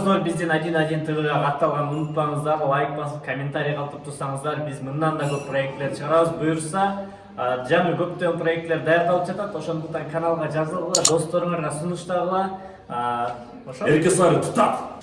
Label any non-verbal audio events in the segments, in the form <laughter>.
достор биздин один один твга катталганды унутпаңыздар лайк басып комментарий калтырып турсаңыздар биз мындан да көп проектлер чыгарабыз буюрса жаңы көптөгөн проектлер даярдалып жатат ошондуктан каналга жазылгыла досторуңарга сунуштагыла ошо эрке сары тутат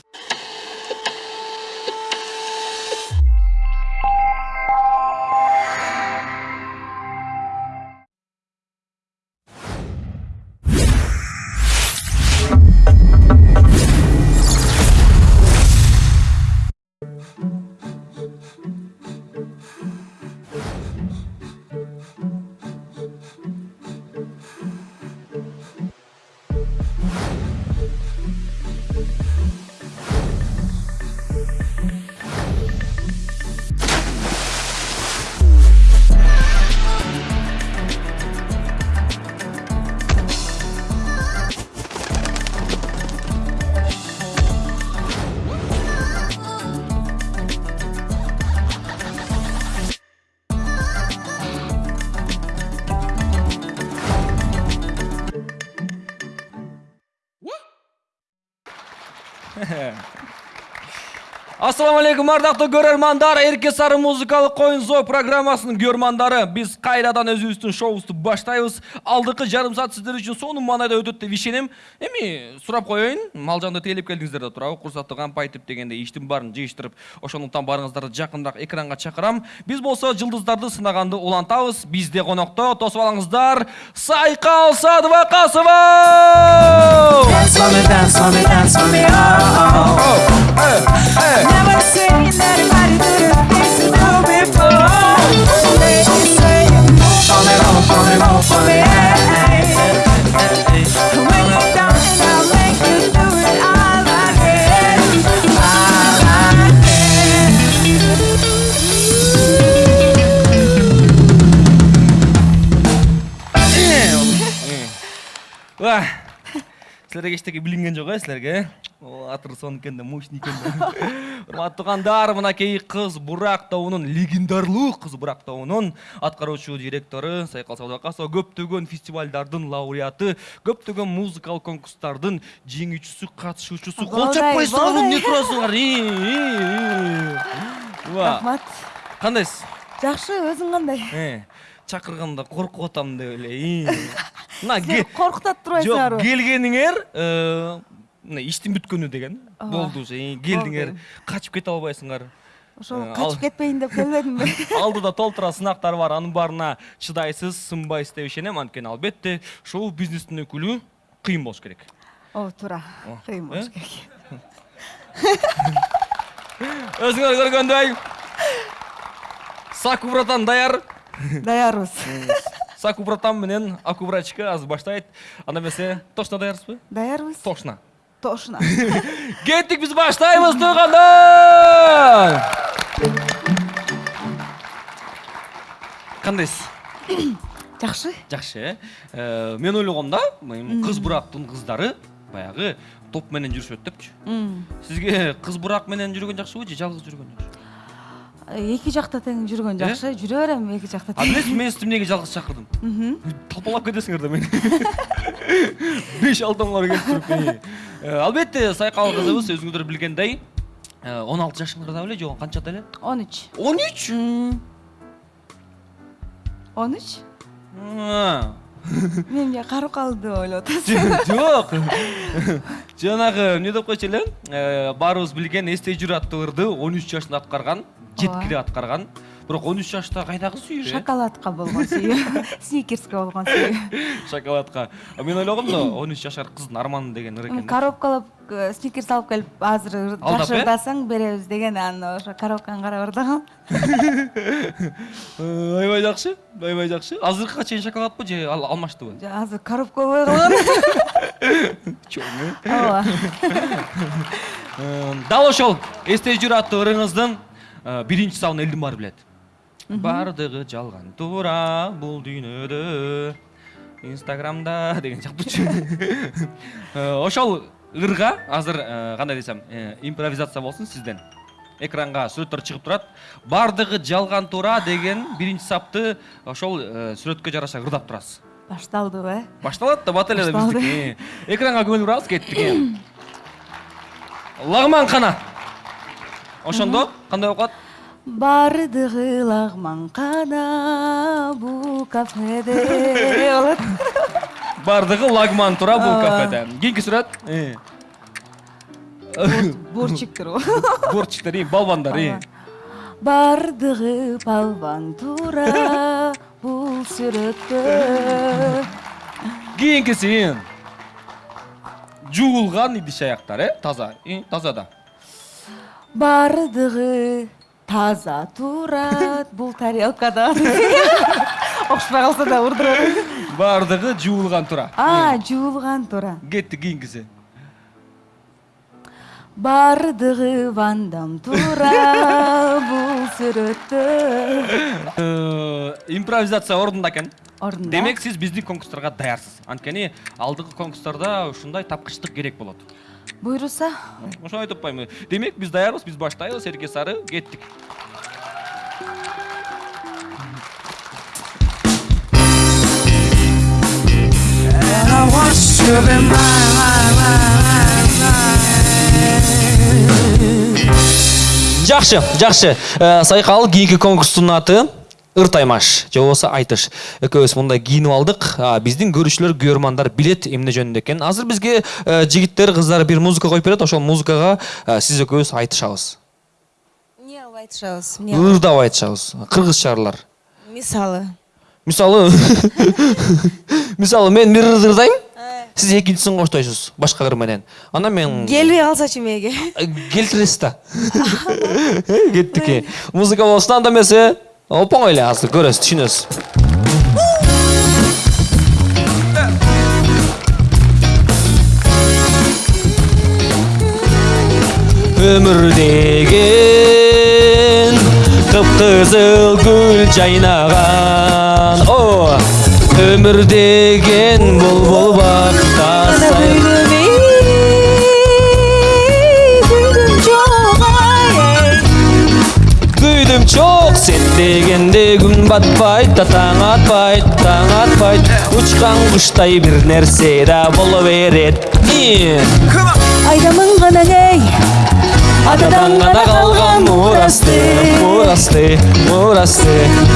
Yeah. Алейкум ардактуу көрөрмандар эрке сары музыкалык коюн зоо программасынын көрөрмандары биз кайрадан өзүбүздүн шоубузду баштайбыз алдыңкы жарым саат сиздер үчүн сонун маанайда өтөт деп ишенем эми сурап коеюн малжанды тейлеп келдиңиздер да туурабы курсакты кампайтип дегенде иштин баарын жыйыштырып ошондуктан баарыңыздарды жакыныраак экранга чакырам биз болсо жылдыздарды сынаганды улантабыз бизде конокто тосуп алыңыздар. Сайкал садыбакасова for me, силерге эчтеке билинген жок э силерге о атыры да мощный экен да урматтуу туугандар мынакей кыз бурак тобунун легендарлуу кыз бурак тобунун аткаруучу директору сайкал садыбакасова көптөгөн фестивалдардын лауреаты конкурстардын жеңүүчүсү катышуучусу кол Болдай, чаппайсыңар болдай. эмне турасыңар ва рахмат кандайсыз жакшы өзүң кандай Э, чакырганда коркуп атам деп ии. Мына силер ке- коркутат жок турбайсыңарбы келгениңер э, мына иштин бүткөнү деген болду уже. Болду. качып кете албайсыңар Э, ал- качып кетпейин деп келбедимби <laughs> алдыда толтура сынактар бар анын баарына чыдайсыз сынбайсыз деп ишенем анткени албетте шоу бизнестин өкүлү кыйын болуш керек. Ооба туура кыйын болуш э? керек. <laughs> Өзүңөр көргөндөй <laughs> саку братан даяр даярбыз саку братан менен аку брачка азыр баштайт. Анда эмесе точно даярсызбы? Даярбыз. Точно тошно <laughs> кеттик биз баштайбыз туугандар кандайсыз <coughs> жакшы. Жакшы э мен ойлогом да эми кыз бурактын кыздары баягы топ менен жүрүшөт депчи сизге кыз бурак менен жүргөн жакшыбы же жалгыз жүргөн жакшы эки жакта тең жүргөн жакшы жүрө берем эки жакта тең. Мен сизди эмнеге жалгыз чакырдым талпалап кетесиңер да мени <laughs> беш алтымыңар келип туруп албетте сайкал кызыбыз өзүңүздөр билгендей он алты жашыңарда беле же канчада эле он үч он үч он үч <laughs> мен эмне карып калды деп ойлоп атасың жок <laughs> жанагы эмне деп койчу эле баарыбыз билген эстей жүр аттуу ырды он үч жашында аткарган жеткиле аткарган бирок он үч жашта кайдагы сүйүү э? шоколадка болгон сүйүү <laughs> сникерске болгон сүйүү шоколадка А мен ойлогом да он үч жашар кыздын арманы деген ыры экен да. коробкалап э, сникерс алып келип азыр ыр- Алдап, жакшы <laughs> э? ырдасаң беребиз деген анан ошо коробканы карап ырдагам Э, аябай жакшы аябай жакшы азыркыга чейин шоколадпы же ал алмаштыбы азыр коробка болбой калган чоң э ооба. <laughs> Э, дал ошол эстей жүр аттуу ырыңыздын э, биринчи сабын элдин баары билет баардыгы жалган туура бул дүйнөдө инстаграмда деген сыяктуучу <laughs> Э, ошол ырга азыр э, кандай десем э, импровизация болсун сизден экранга сүрөттөр чыгып турат баардыгы жалган туура деген биринчи сапты ошол э, сүрөткө жараша ырдап турасыз башталдыбы э башталат да бат эле Башталды. биздики экранга көңүл бурабыз кеттик <laughs> лагман кана ошондо кандай болуп калат бардыгы лагман кана бул кафеде. Болот бардыгы лагман тура бул кафеде. Кийинки сүрөт Э. борчиктер борчиктер <laughs> э, балбандар бардыгы балбан тура бул сүрөттө. Кийинкиси? Жуулган идиш аяктар э таза таза да бардығы таза турат бұл тарелкада. <laughs> Оқшыпай қалса да ұрдырады бардығы жуылған тұра а жуылған тұра кетті кейінгісі бардығы вандам тура бұл сүрөттө. Э, импровизация орнунда экен орнунда демек сиз биздин конкурстарга даярсыз анткени алдыңкы конкурстарда ушундай тапкычтык керек болот бұйырса ошоны айтып атпаймынбы демек биз даярбыз биз баштайбыз эрке сары кеттик жақсы жақсы. Э, Сайкал кийинки конкурстун конкурстың аты? Ыр таймаш же болбосо айтыш. Экөөбүз мындай кийинип алдык. А, биздин көрүүчүлөр көрөрмандар билет эмне жөнүндө экенин азыр бизге э, жигиттер кыздар бир музыка коюп берет ошол музыкага э, сиз экөөбүз айтышабыз. Эмне кылып айтышабыз эмне ырдап айтышабыз. Кыргызчалар мисалы. Мисалы? <laughs> Мисалы мен бир ырды ырдайм сиз экинчисин коштойсуз башка ыр менен. Анан мен келбей калсачы меге келтиресиз да. <laughs> <laughs> Кеттик. Музыка болсун анда эмесе. Opa ele has the goodest tunas. Өмір деген гүл жайнаған Өмір деген бұл бұл жеткенде күн батпайды таң атпайды таң атпайды ұшқан құштай бір нәрсе да бола береді айдамын ғана ей атадан ғана қалған мұрасты мұрасты мұрасты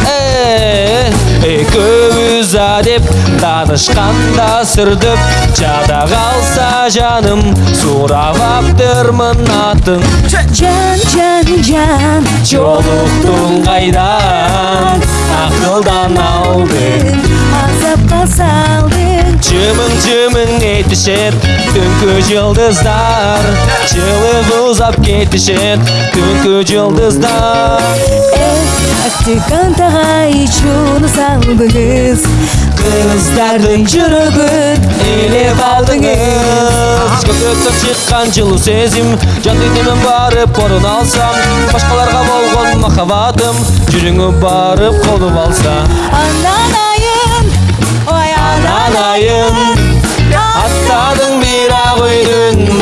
э, екеуміза деп танышқанда сүрдіп. Жада қалса жаным сұрап аптырмын атын жан жан жан жолықтың қайдан? Ақылдан алдың азапқа салдың Жымың жымың етішет түнкі жылдыздар жылып ұзап кетішет түнкі жылдыздар Әттіқан тағай шуны салдыңыз Қыздардың жүрігін елеп алдыңыз. Көкөктен шыққан жылу сезім Жан денемін барып орын алсам Башқаларға болған махаббатым Жүріңі барып қолып алса. Анана анайым үйдің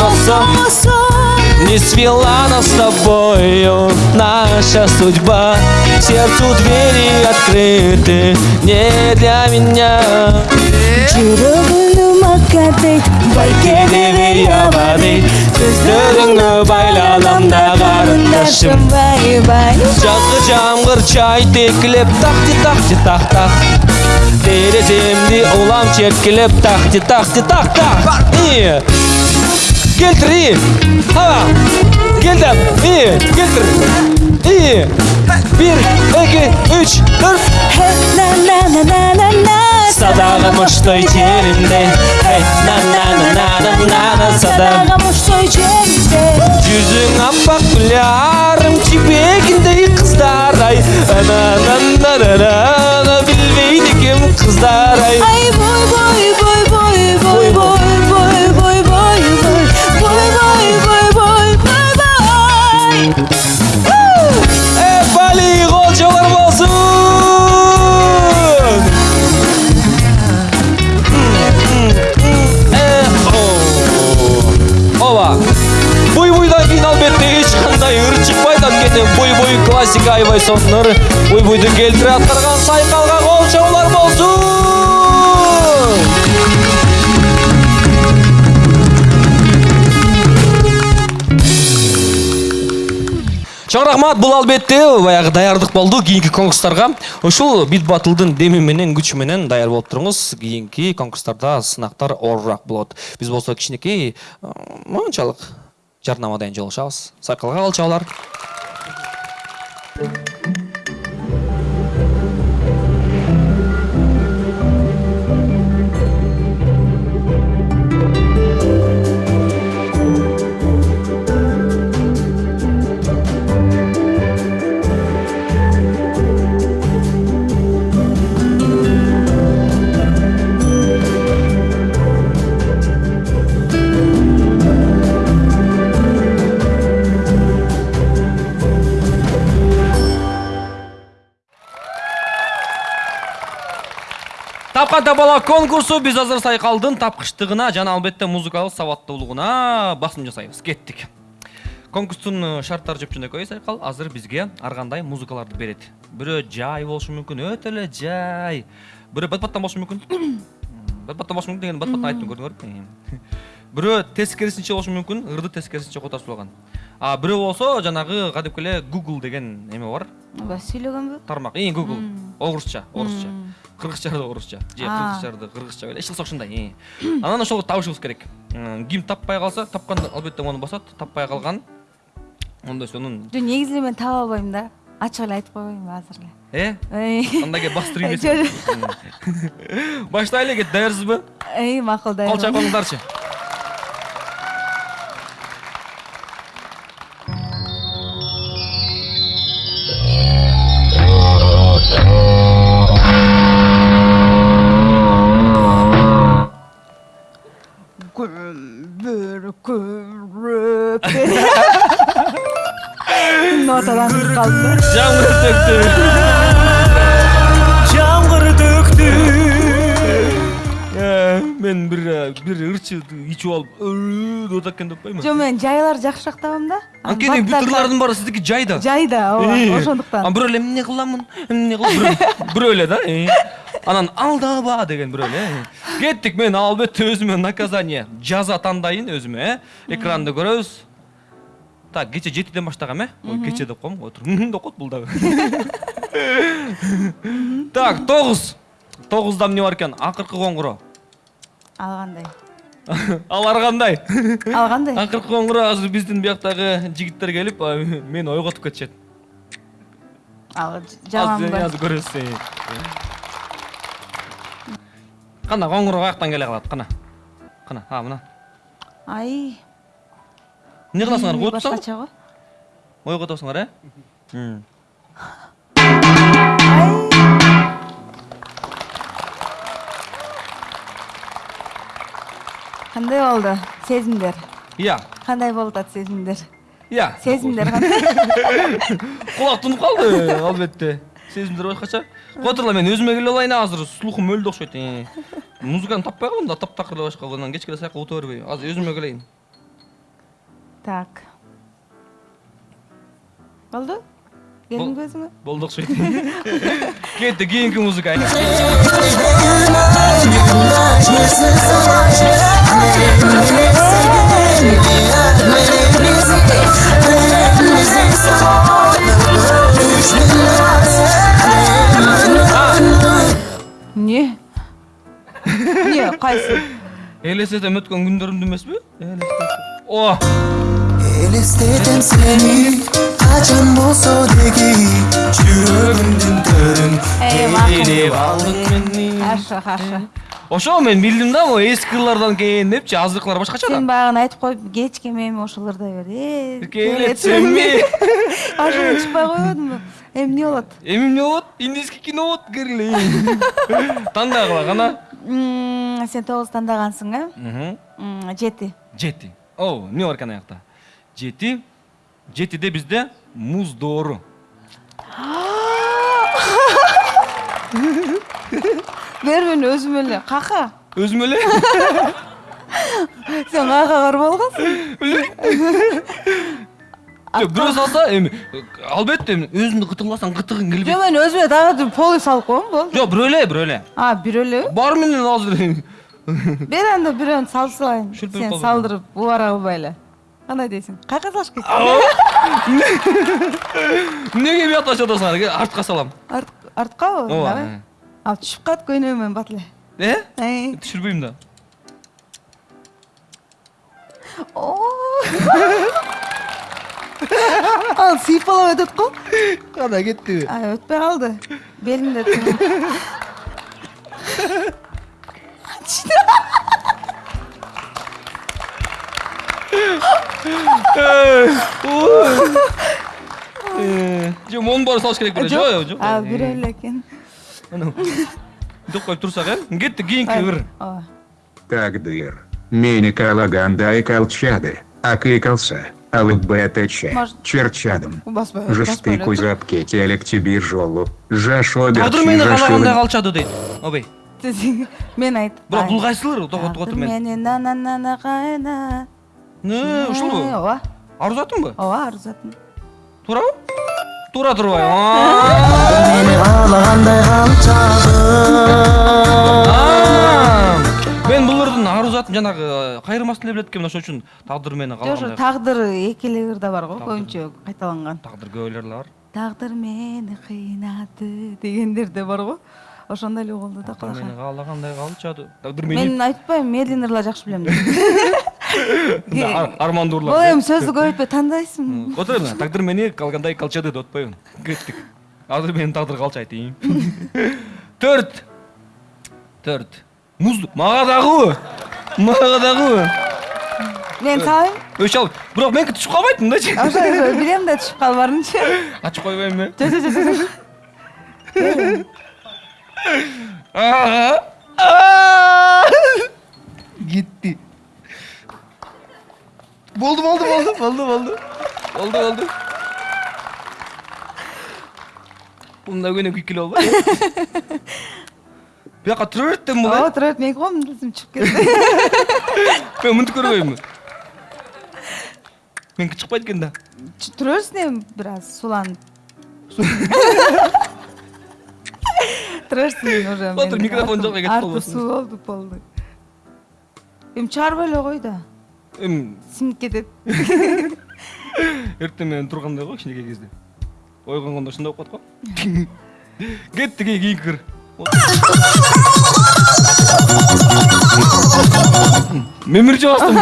Не свела нас с тобою наша судьба Сердцу двери открыты не для меня жүрегіңнің мақаты байкелеме ябады сөздеріңді байладам да қарындашым бай бай жазғы жаңбыр чай текілеп тақти тақти тақ тақ тереземде улам тепкілеп тақти тақти тақ тақ и келтір и ха келді и келтір и бір екі үш төрт садағы мұштой жерінде на мұштой жерімде Жүзің аппақ гүлярым жібегіндей қыздар ай на на на на на білмейді кім қыздар ай ай бой бой бой бой бой бой бой бой бой бой бой бой бой бой бой Э, бали қолшалар болсын Э. Оба буй буйдан кейін албетте ешқандай ыр шықпайды буй буй классика аябай сонун ыр буй буйду келтире аткарган сайкалга чоң рахмат бул албетте баягы даярдык болду кийинки конкурстарга ушул бит батылдын деми менен күчү менен даяр болуп туруңуз кийинки конкурстарда сынактар оорураак болот биз болсо кичинекей мончалык жарнамадан жолугушабыз сайкалга кал тапкан табала конкурсу биз азыр сайкалдын тапкычтыгына жана албетте музыкалык сабаттуулугуна басым жасайбыз. Кеттик. Конкурстун э, шарттары жөпжөнөкөй сайкал? Азыр бизге ар кандай музыкаларды берет. Бирөө жай болушу мүмкүн өтө эле жай. Бирөө бат баттан болушу мүмкүн. <coughs> Бат баттан болушу мүмкүн дегенди бат баттан айттым көрдүңөрбү <laughs> бирөө тескерисинче болушу мүмкүн ырды тескерисинче котосулган а бирөө болсо жанагы кадимки эле google деген эме бар. Сүйлөгөнбү? тармак. И google. Орусча орусча. Кыргызчарды орусча. Же А. кыргызчарды кыргызча эле эч кылса ушундай анан ошол табышыбыз керек. Ким таппай калса тапкан албетте мону басат таппай калган. Ондо сонун Жо негизи эле мен таба албайм да. Ачык эле айтып койбойм азыр эле. э? Анда келип бастырып Жо, ийбесин <laughs> баштайлы кет даярсызбы Эй, макул да. кол чайкаңыздарчы ырчы ичип алып деп атат экен деп атпаймынбы Жо мен жайлар жакшыраак табам да. анткени бүт ырлардын баары сиздики жайда. Жайда, Э, ооба, ошондуктан. а бирөө эле эмне кыламын эмне кылам бирөө- <laughs> эле да анан алдаба деген бирөө эле кеттик мен албетте өзүмө наказание жаза тандайын өзүмө э. Экранды көрөбүз. Так кече жетиден баштагам э. Ой кече деп коем отур деп коет бул дагы. Так тогуз. Тогузда эмне бар экен? Акыркы коңгуроо Ал кандай? ал ар кандай Ал кандай? акыркы коңгуроо азыр биздин бияктагы жигиттер келип мени ойготуп кетишет Ал азыр жаманбы? азыр көрөсүз кана коңгуроо каяктан келе калат кана кана а мына Ай. эмне кыласыңар го. ойготуп атасыңар э Кандай болду? Сезимдер. ыя Кандай болуп атат сезимдер? ыя Сезимдер кандай? кулак <laughs> тунуп калды албетте сезимдер башкача кое турула мен өзүмө келе алайын азыр слухум өлдү окшойт э. музыканы таппай калдым да таптакыр эле башка анан кечке эле саякка ута бербей азыр өзүмө келейин Так. Болду? Келдиңби өзүңө? болду окшойт кетти кийинки музыка <laughs> Эмне? Эмне? Кайсы? элестетем өткөн күндөрүмдү эмеспи Элестетем. о seni Kaçın bolsa degi Жүрөгүмдүн төрүн Эй, Ээлеп алдың мени. Хорошо, хорошо. Ошо мен билдим да могу эски ырлардан кийин депчи азыркылар башкача Сен да баягы айтып коюп, кечке эми ошолорда бер. Э, келетсемби Ошондон <laughs> чыкпай койбодумбу? Эмне болот? эми эмне болот? Индийский кино болот кирли <laughs> тандагыла кана М, Сен тогуз тандагансың, э? Жети. жети о эмне бар экен аякта? Жети жетиде бизде муз доору <gasps> <laughs> Бер мен өзүм эле. Кака? өзүм эле Сен каяка бар болгонсуң? Жок, бирөө салса эми албетте эми өзүңдү кытыкласаң кытыгың келбейт Жок, мен өзүмө дагы полы салып коем болду. жок бирөө эле бирөө эле А, бир элеби? бар менен азыр Бер анда бирөөнү салып салайын. Сен салдырып убара кылбай эле. кандай дейсиң каяка салыш керек эмнеге <laughs> биякта чотосуңар артка салам. Арт- арткабы ооба ал түшүп калат көйнөгү менен бат эле э Эй. түшүрбөйм да. Ал сыйпалап өтөт го кандай кеттиби ай өтпөй калды белимде жок монун баары салыш керек беле жок жок а турсак э кетти кийинки ыр ооба Тагдыр. Мени калагандай колчады. Акыкался. ЛБТЧ. Может- Черчадым. Жышты кузап кетелік тебе жолу. Жашо тагдыр мени каалагандай калчады дейт обей мен айт бирок бул кайсылыр токотуп отур мен мени нананана кайна не ушулбу ооба арузатынбы ооба арзатын туурабы туура турбайбы? Мені қалағандай қалчады мен бул ырдын арузатын жанагы кайрылмасын эле билет экенмин ошон үчүн тагдыр мени жок ошо каалагандай тагдыр эки эле ырда бар го көбүнчө кайталанган. Тагдыр көп эле бар. Тагдыр мени кыйнады дегендер да бар го. Ошондой эле болду да мени каалагандай калчады. Тагдыр мени мен айтпайм медленно ырлар жакшы билем <laughs> деп Ар- армандуу бул урлар эми сөздү көбөйтпөй тандайсың отур эми тагдыр мени калгандай калчады деп атпайбы кеттик азыр менин тагдыр ии <laughs> төрт. Төрт. Муздук мага дагыбы мага дагыбы мен салайын. Өч ал. Бирок меники түшүп калбайт мындайчы ошо билем да түшүп калбарынчы ачып койбойм э жок жок жок жок Аа. Аа. кетти болду болду болду болду болду болду болду мында көнөкөй киле болбой бияка тура берет дем бул ооба э тура берет меники мындасым чыгып кетти мен мынтип көрбөймүн меники чыкпайт экен да Ч- тура берсин эми бир аз суланып тура берсин уже менин микрофон артым- жакка кетип арты калбасын. суу болду болду эми чыгарбай эле кой да эми сиңип кетет эртең <laughs> менен тургандай го кичинекей кезде. Ойгонгондо ушундай болуп калат го <laughs> кетти кийинки кыр <laughs> мемирчи бастым.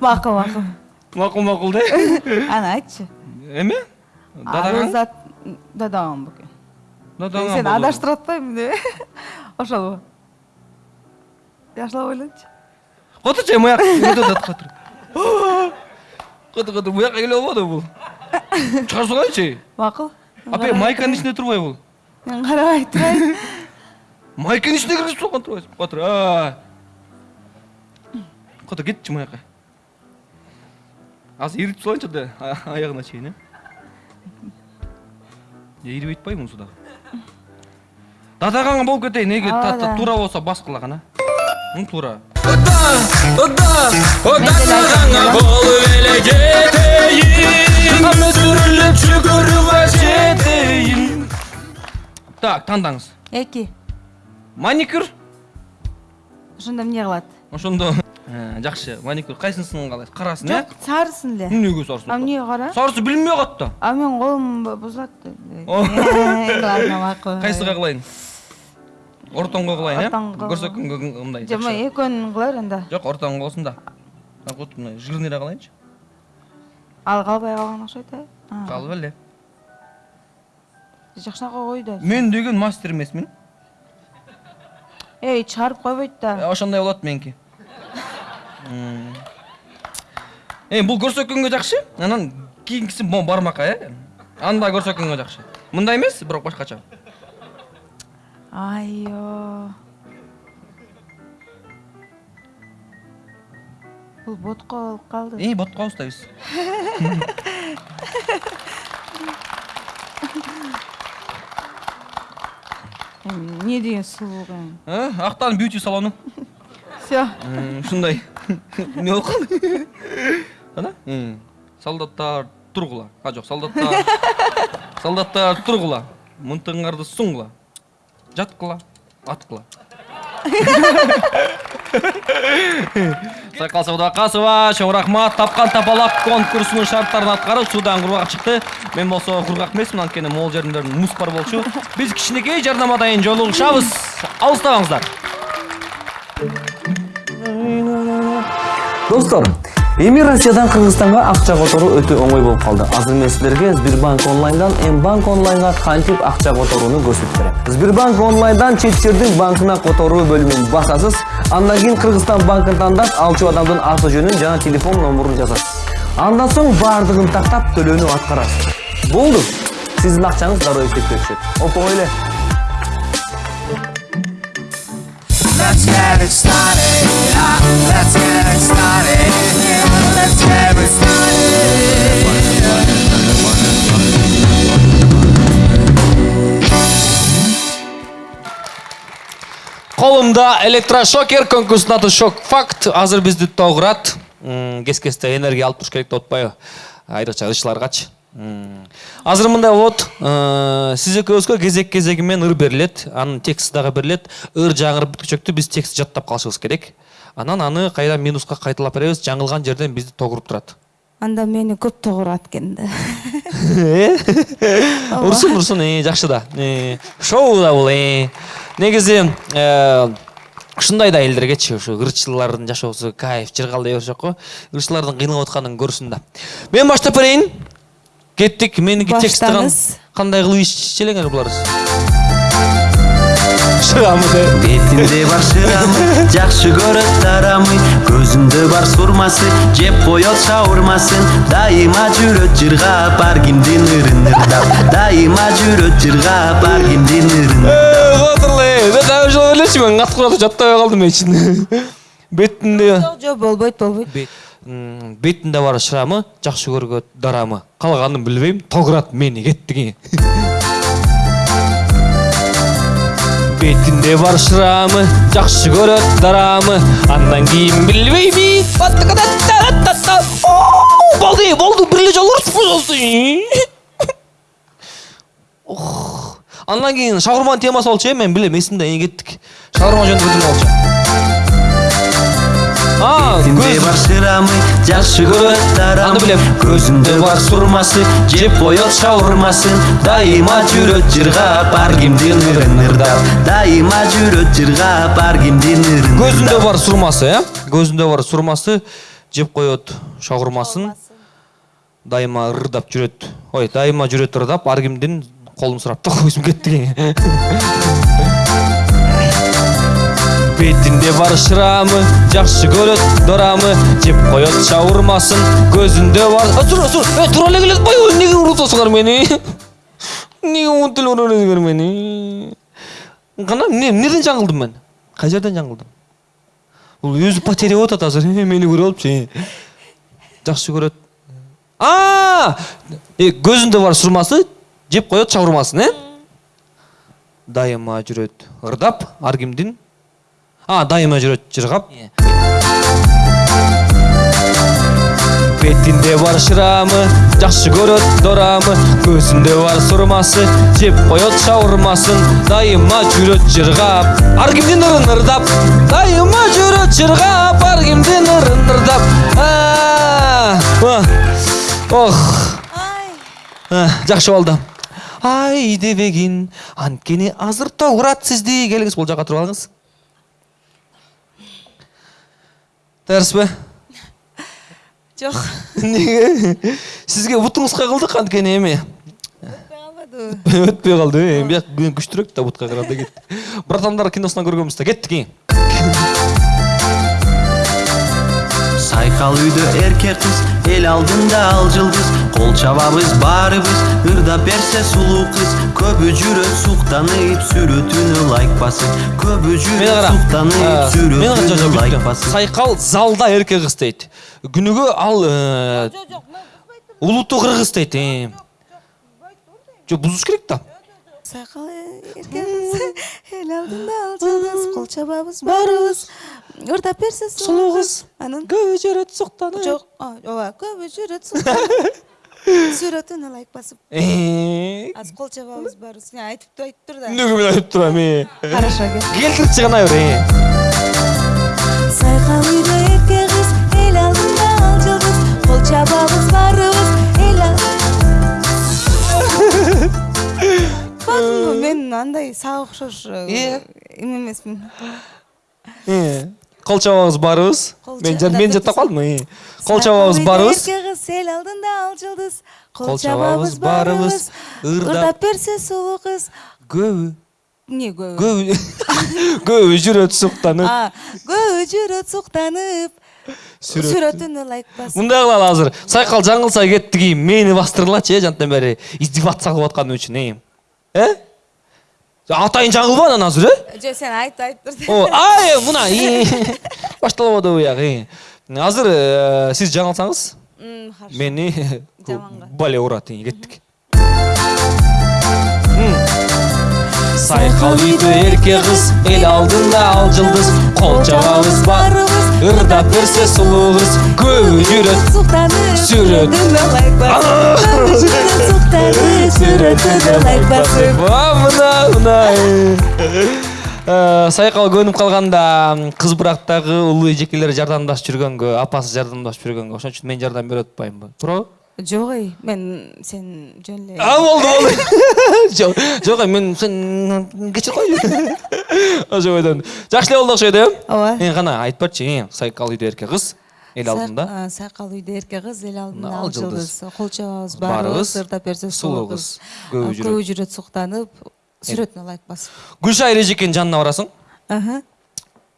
Макул макул макул макул да. Аны эме? Дадаган арузат дадаган бекен дадаган сени болду. адаштырып деп ошолбу жакшылап ойлончу котурчу муяк өтөт котур котур котур буяка келе болбоду бул чыгарып салайынчы макул апа майканын ичинде турбайбы бул мен карабай турайын майканын ичине киргизип салган турбайсың котур а. котур кетчи муяка азыр иритип салайынчы да а- аягына чейин э ирибейт атпайбы мунусу дагы дадаган болуп кетейин эгер Ооба та- та- да. туура болсо баскыла гана 응 тура так тандаңыз эки маникюр ошондо эмне кылат ошондо жакшы маникюр кайсынысын каалайсыз карасын э жок сарысын эле эмнеге сарысы а эмнеге кара сарысы билинбей калат да. А менин колум бу- бузулат кайсыга кылайын кылайын Ортоңго. э көрсөткөнгө мындай жок мен экөөнүн кылайын анда жок ортоңго болсун да. Мындай жирныйраак кылайынчы ал калбай калган окшойт э калып эле жакшыраак кой да. Мен деген мастер эмесмин эй чыгарып койбойт да. Э, ошондой болот меники эми бул көрсөткөнгө жакшы анан кийинкиси могу бармакка э анда көрсөткөнгө жакшы мындай эмес бирок башкача айо бул ботко болуп калды эй ботко устайбыз Эми эмне деген сулуу эми актан бьюти салону все ушундай эмне болуп калды ана? Солдаттар тургула а жок солдаттар. <laughs> Солдаттар тургула мынтыңарды суңгула жаткыла аткыла сайкал садыбакасова чоң рахмат тапкан тапалак конкурсунун шарттарын аткарып суудан кургак чыкты мен болсо кургак эмесмин анткени могул жеримде муз бар болчу биз кичинекей жарнамадан кийин жолугушабыз алыстабаңыздар достор эми россиядан кыргызстанга акча которуу өтө оңой болуп калды. Азыр мен силерге сбербанк онлайндан м банк онлайнга кантип акча которууну көрсөтүп берем сбербанк онлайндан чет жердин банкына которуу бөлүмүн басасыз. Андан кийин кыргызстан банкын тандап алчу адамдын аты жөнүн жана телефон номурун жазасыз андан соң баардыгын тактап төлөөнү аткарасыз. Болду. Сиздин акчаңыз дароо эсепке түшөт оп эле. Let's get it started. Let's get it started. Колумда электрошокер конкурстун аты шок факт. Азыр бизди тогурат М, кес кесте энергия алып туруш керек деп атпайбы айрыкча ырчыларгачы М. азыр мындай болот э, сиз экөөбүзгө кезек кезеги менен ыр берилет анын тексти дагы берилет ыр жаңырып бүткүчөктү биз текстти жаттап калышыбыз керек. Анан аны кайра минуска кайталап беребиз жаңылган жерден бизди тогуруп турат. Анда мени көп тогурат экен да. <laughs> Урсун урсун э, жакшы да. Э, шоу да бул э. негизи э, ушундай да элдергечи ушу ырчылардын жашоосу кайф жыргал дей беришет го. Ырчылардын кыйналып атканын көрсүн да. Мен баштап берейин. Кеттик. Меники Баштаңыз. кандай кылып ишчилеңер буларыз шырамы бетинде бар шырамы жакшы көрөт тарамы көзүндө бар сурмасы жеп коет шаурмасын дайыма жүрөт жыргап ар кимдин ырын ырдап дайыма жүрөт жыргап ар кимдин ырын мен дагы жол элечи мен катып калып жатпай калдым мен ичинде бетинде жок жок болбойт болбойт бетинде бар шырамы жакшы көргөт дарамы калганын билбейм тогурат мени кеттиги бетинде бар шырамы жакшы көрөт дарамы андан болду бир эле жолу ұрысып қойсаңыз. Ох. андан кийин шаурманын темасы болчу э мен билем эсимде эне кеттик шаурма жөнүндө бирдеме болчу а бетинде көз бар шырамы жакшы көрөт Аны тарамы билем. көзүндө бар сурмасы жеп коет шаурмасын дайыма жүрөт жыргап ар кимдин ырын ырдап дайыма жүрөт жыргап ар кимдин ырын көзүндө бар сурмасы э көзүндө бар сурмасы жеп коет шаурмасын дайыма ырдап жүрөт. Ой дайыма жүрөт ырдап ар кимдин колун сурап да көзүм кетти бетинде бар шырамы жакшы көрөт дорамы жеп коет шаурмасын көзүндө бар Э, тура э, тура эле келе атпайбы эмнеге урутасыңар мени эмнеге умунтип эле уралсыңар мени кана эмне эмнеден жаңылдым мен? Кай жерден жаңылдым бул өзү потеря болуп атат азыр. Э, мени көрүп алыпчы э. жакшы көрөт а! Э, көзүндө бар сурмасы жеп коет шаурмасын э дайыма жүрөт ырдап ар кимдин а дайыма жүрөт жыргап бетинде бар шырамы жакшы көрөт дорамы. Көзүндө бар сурмасы жеп коет шаурмасын. Дайыма жүрөт жыргап ар кимдин ырын ырдап. Дайыма жүрөт жыргап ар кимдин ырын ырдап ох. Жакшы болду ай дебегин анткени азыр тогурат сизди келиңиз бул жака туруп алыңыз. Даярсызбы жок эмнеге сизге бутуңузга кылдык анткени эми калбады өтпөй калды э бияк күчтүрөөк да бутка караганда кетти братандар киносунан көргөнбүз да кеттик кийин сайкал үйдө эркек кыз эл алдында ал жылдыз кол чабабыз баарыбыз ырдап берсе сулуу кыз көбү жүрөт суктанып сүрөтүнө лайк басып. Суктанып мени кара сүрөтүнө лайк басып. Сайкал залда эркек кыз дейт күнүгө ал улуттуу кыргыз дейт жок бузуш керек да сайкал эркек эл алдында ал жалгыз кол чабабыз баарыбыз ырдап берсе сулуу кыз анан көбү жүрөт суктанып жок ооба көбү жүрөт суктанып <laughs> сүрөтүнө лайк басып Э, азыр кол чабабыз баарыбыз Не, айтып айтып тур да эмнеге мен айтып турам э хорошо кет келтирчи гана бир э. сайкал үйдө эрке кыз эл алдында ал жылдыз кол чабабыз барыбыз эл ал- мен андай сага окшош Э? эме эмесмин кол чабабыз барыбыз Кол мен мен жаттап үйдө барыбыз эрке кыз эл алдында ал жылдыз Кол чабабыз барыбыз, ырдап- берсе сулуу кыз көбү эмне көбү көбү көбү <laughs> жүрөт суктанып А, көбү жүрөт суктанып сүрөтүн ылайык басып. Мындай кылалы азыр. Сайкал жаңылса кетти кийин мени бастыргылачы э жанттан бери издеваться кылып атканым үчүн э э атайын жаңылба анан азыр э жок сен айт айт тур О, ай мына башталып атабы бияк и. азыр сиз жаңылсаңыз хорошо. мени Жаманга. бале урат кеттик сайкал үйдө эрке кыз эл алдында ал жылдыз кол чабабыз барыбыз ырдап берсе ылайык басып мына мына Э, сайкал көнүп калганда кыз бурактагы улуу эжекелер жардамдашып жүргөнгө апасы жардамдашып жүргөнгө ошон үчүн мен жардам берип атпаймынбы туурабы жок эй мен сен жөн эле а болду болду жок жок э, мен сен кечирип койчу ошо бойдон жакшы эле болду окшойт э ооба эми кана айтып берчи сайкал үйдө эрке кыз эл алдында сайкал үйдө эрке кыз эл алдында Ал жылдыз. кол чабабыз барыбыз ырдап берсе сулуу кыз көбү жүрөт. көбү жүрөт суктанып сүрөтүн ылайык басып гүлшайыр эжекенин жанына барасың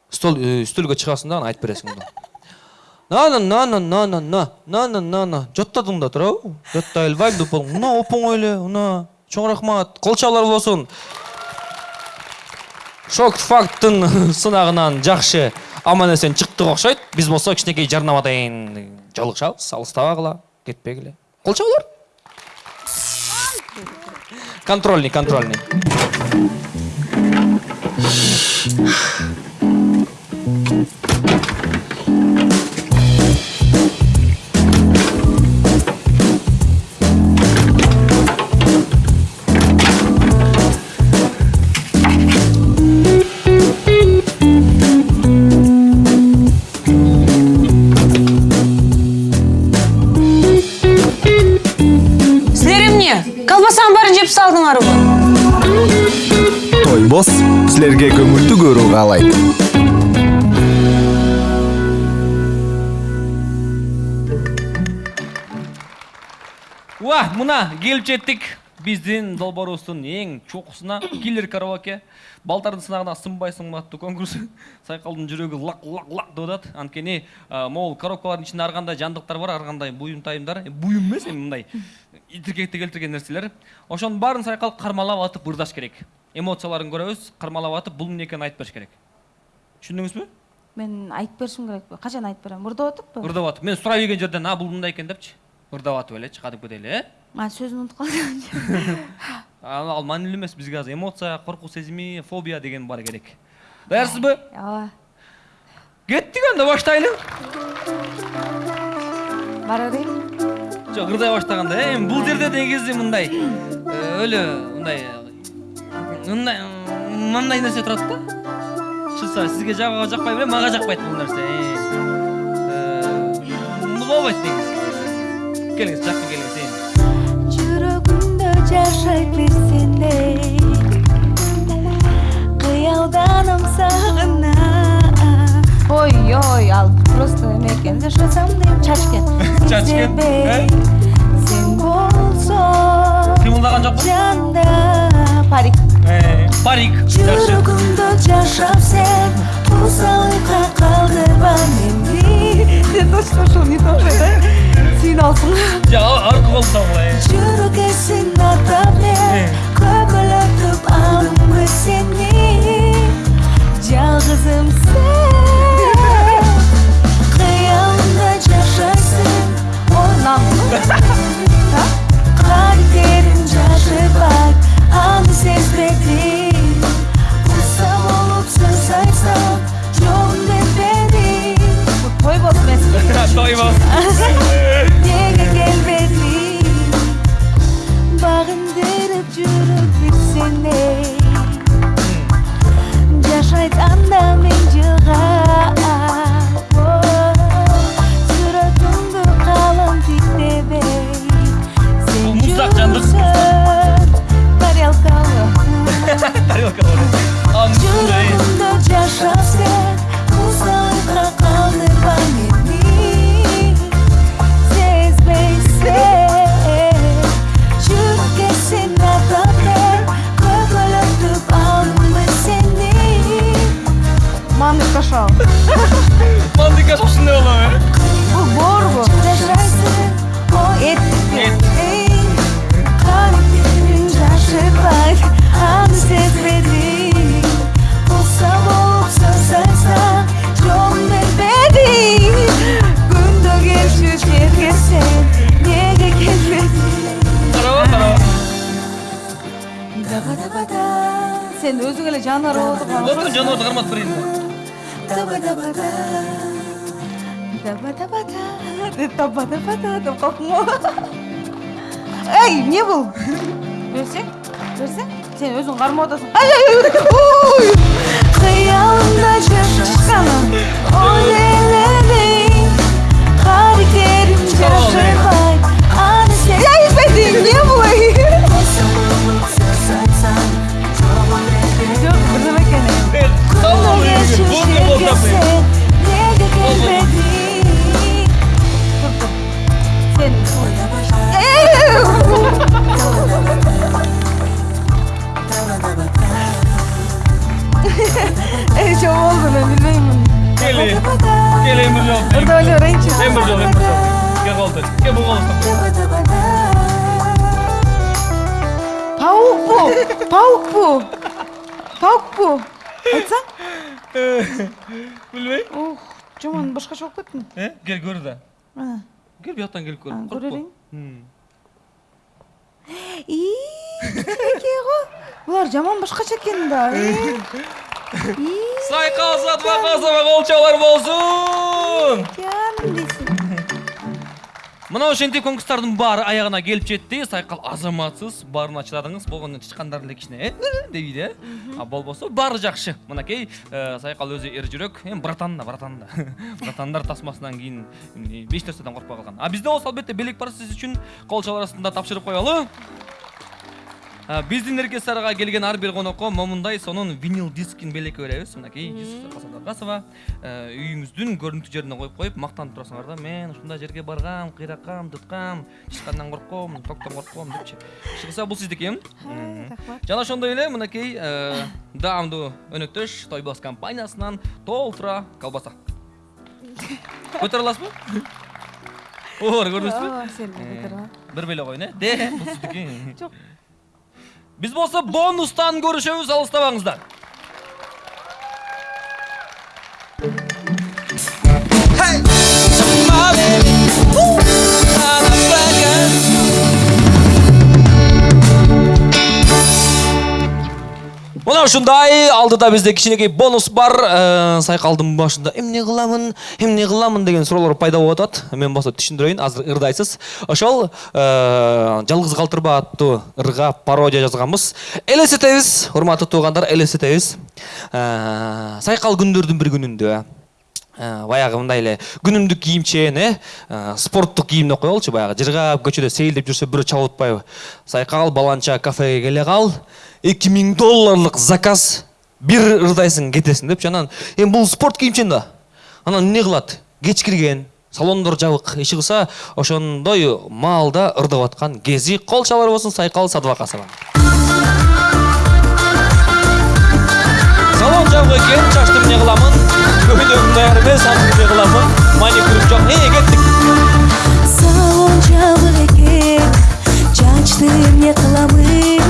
стол үстөлгө чыгасың да анан айтып бересиң нана нана нана на нана нана жаттадың да туурабы жаттай албайм деп болдуң мына оп оңой эле мына чоң рахмат кол чабуулар болсун шок факттын сынагынан жакшы аман эсен чыктык окшойт биз болсо кичинекей жарнамадан жолугушабыз алыстабагыла кетпегиле кол чабуулар контрольный контрольный мына келип жеттик биздин долбоорубуздун эң чокусуна киллер караоке. Балтардын сынагына сынбай сынбай аттуу конкурс. <laughs> Сайкалдын жүрөгү лак лак лак деп атат анткени а, могул коробкалардын ичинде ар кандай жандыктар бар ар кандай буюмтайымдар Э, буюм эмес эми мындай итиркекти келтирген нерселер ошонун баарын сайкал кармалап атып ырдаш керек. Эмоцияларын көрөбүз кармалап атып бул эмне экенин айтып бериш керек. Түшүндүңүзбү мен айтып беришим керекпи качан айтып берем ырдап атыппы ырдап атып мен сурай берген жерден а бул мындай экен депчи ырдап атып элечи кадимкидей эле э а сөзүн унутуп калдым ал маанилүү эмес бизге азыр эмоция коркуу сезими фобия деген бар керек. Даярсызбы ооба кеттик анда баштайлы бара берейин жок ырдай баштаганда э, эми бул жерде негизи мындай э, <clears throat> өлө мындай мындай мындай нерсе турат да. Чынса сизге жагабы жакпай берем мага жакпайт бул нерсе болбойт негизи келиңиз жакын келиңиз жашайт бир сендей кыялданам сагына ой ой ал просто эме экен жашасам дейм чачкен <laughs> Чачкен, э? сен болсоң кыймылдаган жокпу жанда парик. Э, парик. жүрөгүмдө жашап сен узалыкка калдырба мени сен <laughs> точно ушул не окшойт э сыйналсың жок аркы болсо булай жүрөк эсин атап мен көбөлөтүп алдым сени жалгызым сен кыялымда жашайсың өзүң эле Отур отурган жаныбарды карматып берейин Таба таба деп го эй эмне бул берсең берсең сен өзүң кармап атасың кыялымда алейкум. Бонго болтапы. Неге келмедің? Тур, тур. Сен Эй, что болды мен билбеймин. Кели. Кели эми жок. Орда эле берейинчи. Эми жок, эми жок. Кел болду. Кел бул <laughs> Билбейм. Ух, жаман башкача болуп кеттим. Э? Кел көр да. Кел бияктан келип көр. И, эке го. Булар жаман башкача экен да. И, Сайкал Сатбакасова колчалар болсун. жан дейсиң. Мына ошентип конкурстардын баары аягына келип жетти. Сайкал азаматсыз, баарына чыдадыңыз. Болгондо тышкандар эле кичине э дейбиз э. А болбосо баары жакшы. Мынакей э, Сайкал өзү эр жүрөк. Эми братан да, братан да. <laughs> Братандар тасмасынан кийин беш нерседен коркпой калган. А бизде болсо албетте белек бар сиз үчүн арасында тапшырып коелу. А, Биздин эркесарга келген ар бир конокко момундай сонун винил дискин белекке беребиз. Мынакей Жүсүп Садакасова э, үйүңүздүн көрүнүктүү жерине коюп коюп мактанып турасыңар да. Мен ушундай жерге баргам, кыйраккам, туткам, ичкандан корком, токтон корком депчи. Чыгса бул сиздики. Мгм. рахмат. Жана ошондой эле мынакей э, даамдуу өнөктөш Тойбос компаниясынан толтура колбаса. <laughs> Көтөрө аласызбы? Оор көрдүңүзбү? Ооба, сен көтөрө. Бир беле койун э. Де, бул сиздики. Жок. Биз болсо бонустан көрүшөбүз, алыстабаңыздар. Ушундай алдыда бизде кичинекей бонус бар. Э, Сайкалдын башында эмне кыламын, эмне кыламын деген суроолор пайда болуп атат. Мен болсо түшүндүрөйүн, азыр ырдайсыз. Ошол э, жалгыз калтырба аттуу ырга пародия жазганбыз. Элестетебиз, урматтуу туугандар, элестетебиз. Э, Сайкал күндөрдүн бир күнүндө баягы мындай эле күнүмдүк кийимчен э спорттук кийимди коелучу баягы жыргап көчөдө сейилдеп жүрсө бирөө чабып атпайбы сайкал баланча кафеге келе кал эки миң долларлык заказ бир ырдайсың кетесиң депчи анан эми бул спорт кийимчен да? Анан эмне кылат кеч кирген салондор жабык иши кылса ошондой маалда ырдап аткан кези кол чабар болсун сайкал садыбакасова салон жабык экен чачты эмне кыламын көйнөгүм даяр эмес аны эмне кыламын маникюрум жок э кеттик Салон жабык экен чачты эмне кыламын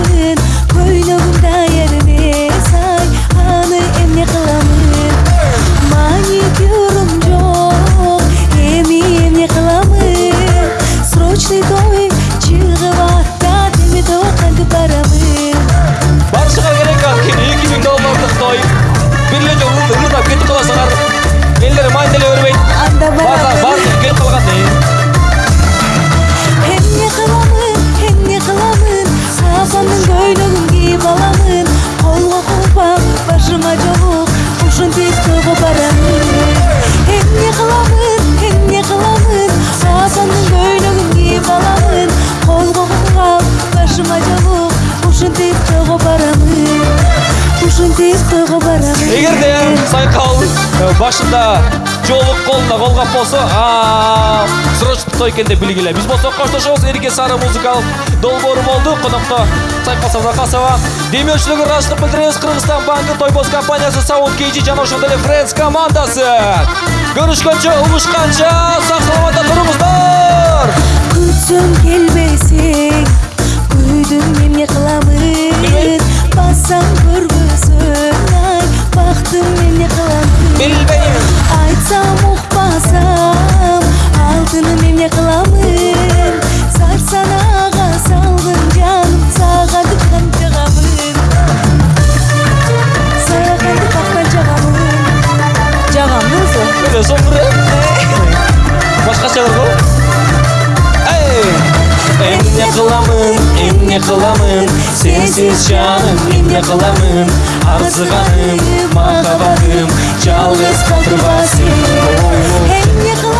срочный той эгерде сайкал э, башында жолук колунда колгап болсо а срочный той экен деп билгиле биз болсо коштошобуз эрке сары музыкалык долбоору болду конокто сайкал садакасова демеушілігі ыраазычылык билдиребиз кыргызстан банкы тойбос компаниясы саунд ошондой эле френдс командасы. Көрүшкөнчө угушканча сак саламатта туруңуздар күтсөм келбесең күйдүм эмне кыламын бассаң көрбөсөң بختم مني قلمتم بالبين عيتام وخباسام aldın مني قلمتم سار سناغ سaldın canım sağadık hem cağamın Sayağandı bakma cağamın Cağamın mı? Ne de! эмне қыламын, эмне қыламын, Сенсіз жаным эмне кыламын арзыганым махабатым жалгыз калдырба сен эмне қыламын,